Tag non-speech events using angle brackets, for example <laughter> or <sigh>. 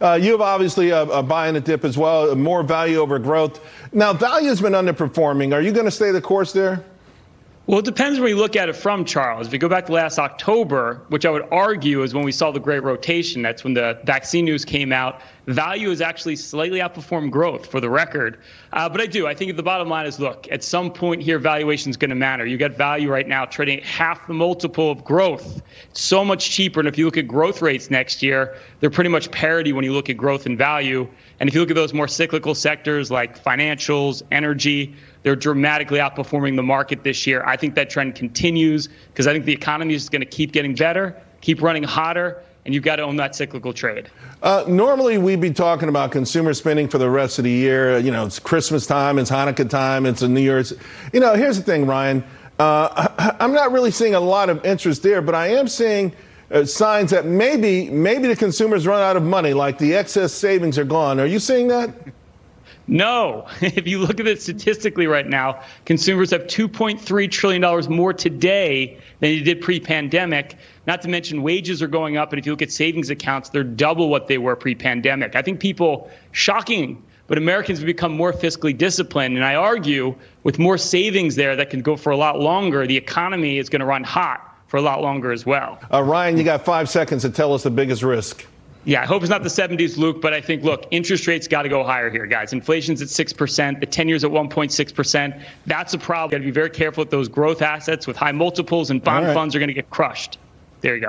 Uh, you have obviously a, a buy in a dip as well, more value over growth. Now, value has been underperforming. Are you going to stay the course there? Well, it depends where you look at it from, Charles. If you go back to last October, which I would argue is when we saw the great rotation, that's when the vaccine news came out, value has actually slightly outperformed growth for the record. Uh, but I do. I think the bottom line is look, at some point here, valuation is going to matter. You got value right now trading half the multiple of growth. It's so much cheaper. And if you look at growth rates next year, they're pretty much parity when you look at growth and value. And if you look at those more cyclical sectors like financials, energy, they're dramatically outperforming the market this year. I think that trend continues because I think the economy is going to keep getting better, keep running hotter, and you've got to own that cyclical trade. Uh, normally, we'd be talking about consumer spending for the rest of the year. You know, it's Christmas time, it's Hanukkah time, it's a New Year's. You know, here's the thing, Ryan. Uh, <laughs> I'm not really seeing a lot of interest there, but I am seeing uh, signs that maybe maybe the consumers run out of money, like the excess savings are gone. Are you seeing that? No. <laughs> If you look at it statistically right now, consumers have $2.3 trillion more today than they did pre pandemic. Not to mention wages are going up. And if you look at savings accounts, they're double what they were pre pandemic. I think people, shocking, but Americans have become more fiscally disciplined. And I argue with more savings there that can go for a lot longer, the economy is going to run hot for a lot longer as well. Uh, Ryan, you got five seconds to tell us the biggest risk. Yeah, I hope it's not the 70s, Luke, but I think, look, interest rates got to go higher here, guys. Inflation's at 6%, the 10 years at 1.6%. That's a problem. Got to be very careful with those growth assets with high multiples, and bond right. funds are going to get crushed. There you go.